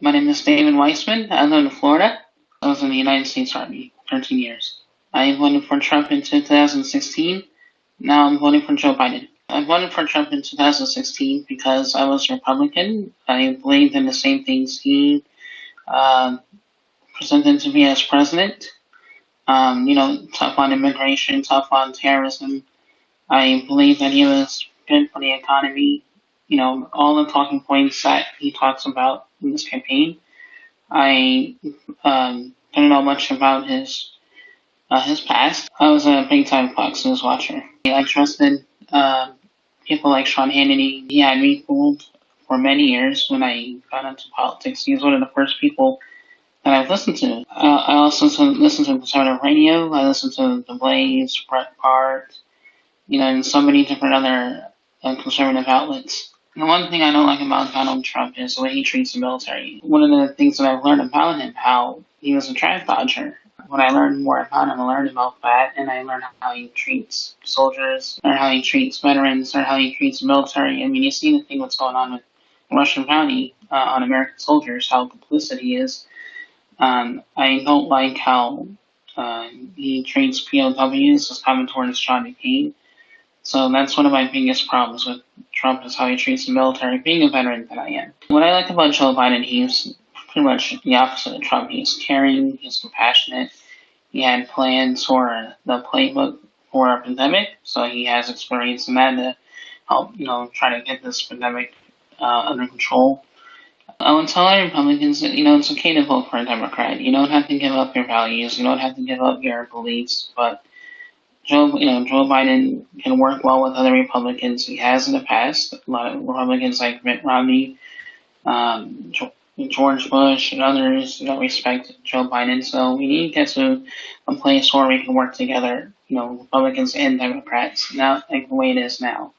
My name is David Weissman. I live in Florida. I was in the United States Army 13 years. I voted for Trump in 2016. Now I'm voting for Joe Biden. I voted for Trump in 2016 because I was a Republican. I believed in the same things he uh, presented to me as president. Um, you know, tough on immigration, tough on terrorism. I believe that he was good for the economy. You know, all the talking points that he talks about in this campaign. I um, don't know much about his uh, his past. I was a big time Fox News watcher. I trusted uh, people like Sean Hannity. He had me fooled for many years when I got into politics. He was one of the first people that I've listened to. Uh, I also listen to conservative radio. I listen to The Blaze, Breitbart, you know, and so many different other uh, conservative outlets. The one thing I don't like about Donald Trump is the way he treats the military. One of the things that I've learned about him, how he was a draft dodger. When I learned more about him, I learned about that, and I learned how he treats soldiers, or how he treats veterans, or how he treats the military. I mean, you see the thing what's going on with Russian bounty uh, on American soldiers, how complicit he is. Um, I don't like how uh, he treats POWs as coming towards John McCain. So that's one of my biggest problems with Trump is how he treats the military, being a veteran that I am. What I like about Joe Biden, he's pretty much the opposite of Trump. He's caring, he's compassionate. He had plans for the playbook for a pandemic, so he has experience in that to help, you know, try to get this pandemic uh, under control. I would tell our Republicans that, you know, it's okay to vote for a Democrat. You don't have to give up your values. You don't have to give up your beliefs, but Joe, you know, Joe Biden can work well with other Republicans. He has in the past. A lot of Republicans like Mitt Romney, um, George Bush, and others don't respect Joe Biden. So we need to get to a place where we can work together, you know, Republicans and Democrats, not like the way it is now.